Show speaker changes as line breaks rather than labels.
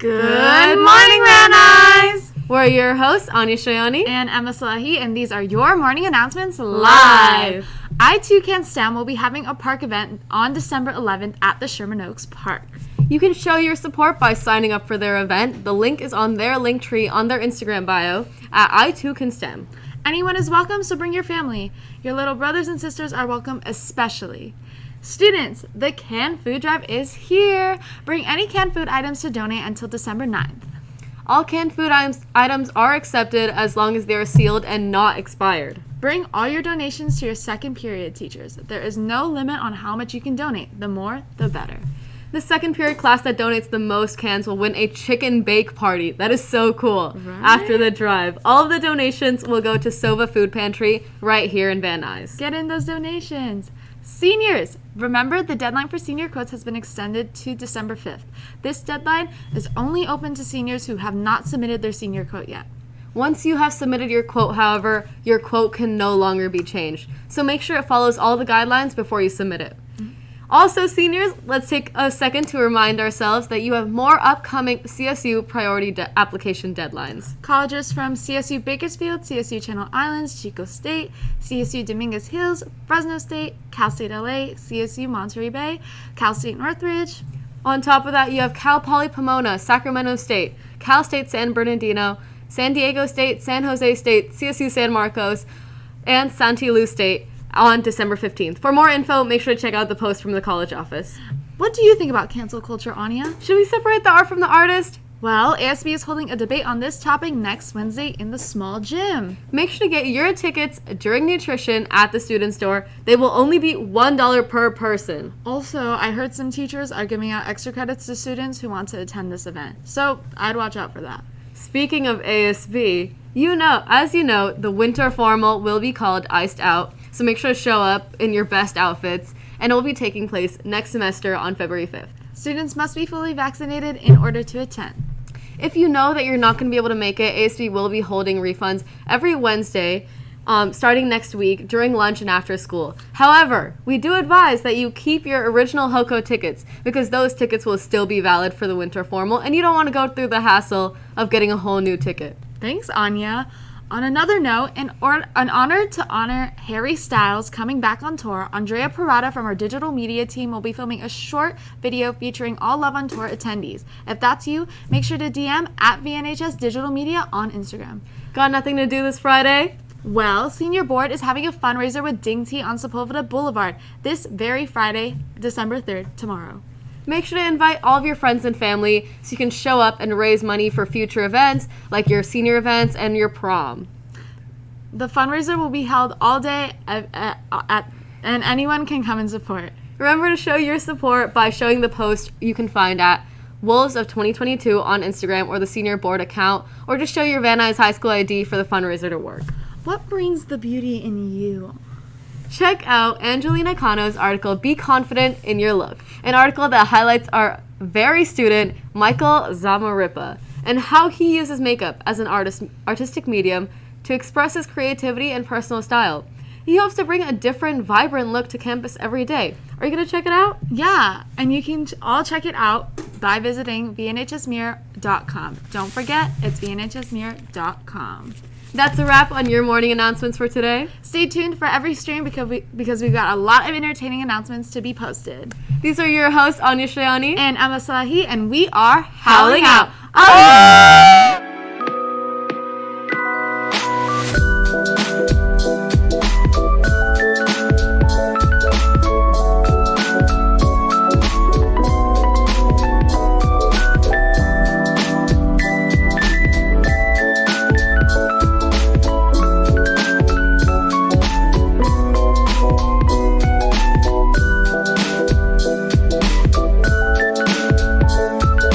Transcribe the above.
Good morning, Van Nuys!
We're your hosts, Anya Shayani
and Emma Salahi, and these are your morning announcements live. I Too Can STEM will be having a park event on December 11th at the Sherman Oaks Park.
You can show your support by signing up for their event. The link is on their link tree on their Instagram bio at I Too Can STEM.
Anyone is welcome, so bring your family. Your little brothers and sisters are welcome, especially. Students, the canned food drive is here. Bring any canned food items to donate until December 9th.
All canned food items, items are accepted as long as they are sealed and not expired.
Bring all your donations to your second period teachers. There is no limit on how much you can donate. The more, the better.
The second period class that donates the most cans will win a chicken bake party. That is so cool.
Right?
After the drive, all of the donations will go to Sova Food Pantry right here in Van Nuys.
Get in those donations. Seniors, remember the deadline for senior quotes has been extended to December 5th. This deadline is only open to seniors who have not submitted their senior quote yet.
Once you have submitted your quote, however, your quote can no longer be changed. So make sure it follows all the guidelines before you submit it. Also, seniors, let's take a second to remind ourselves that you have more upcoming CSU priority de- application deadlines.
Colleges from CSU Bakersfield, CSU Channel Islands, Chico State, CSU Dominguez Hills, Fresno State, Cal State LA, CSU Monterey Bay, Cal State Northridge.
On top of that, you have Cal Poly Pomona, Sacramento State, Cal State San Bernardino, San Diego State, San Jose State, CSU San Marcos, and Stanislaus State on December 15th. For more info, make sure to check out the post from the college office.
What do you think about cancel culture, Anya?
Should we separate the art from the artist?
Well, ASB is holding a debate on this topic next Wednesday in the small gym.
Make sure to get your tickets during nutrition at the student store. They will only be $1 per person.
Also, I heard some teachers are giving out extra credits to students who want to attend this event. So, I'd watch out for that.
Speaking of ASB, you know, as you know, the winter formal will be called Iced Out. So make sure to show up in your best outfits, and it will be taking place next semester on February 5th.
Students must be fully vaccinated in order to attend.
If you know that you're not going to be able to make it, ASB will be holding refunds every Wednesday. Um, starting next week during lunch and after school. However, we do advise that you keep your original HOCO tickets because those tickets will still be valid for the winter formal and you don't want to go through the hassle of getting a whole new ticket.
Thanks, Anya. On another note, in or- an honor to honor Harry Styles coming back on tour, Andrea Parada from our digital media team will be filming a short video featuring all Love on Tour attendees. If that's you, make sure to DM at VNHS Digital Media on Instagram.
Got nothing to do this Friday?
Well, Senior Board is having a fundraiser with Ding Tea on Sepulveda Boulevard this very Friday, December 3rd, tomorrow.
Make sure to invite all of your friends and family so you can show up and raise money for future events like your senior events and your prom.
The fundraiser will be held all day at, at, at, and anyone can come and support.
Remember to show your support by showing the post you can find at Wolves of 2022 on Instagram or the senior board account, or just show your Van Nuys High School ID for the fundraiser to work.
What brings the beauty in you?
Check out Angelina Cano's article, Be Confident in Your Look, an article that highlights our very student, Michael Zamaripa, and how he uses makeup as an artist, artistic medium to express his creativity and personal style. He hopes to bring a different, vibrant look to campus every day. Are you going to check it out?
Yeah, and you can all check it out by visiting vnhsmirror.com. Don't forget, it's vnhsmirror.com.
That's a wrap on your morning announcements for today.
Stay tuned for every stream because we because we've got a lot of entertaining announcements to be posted.
These are your hosts, Anya Shayani
and Emma Salahi, and we are
Howling
howling out.
Out.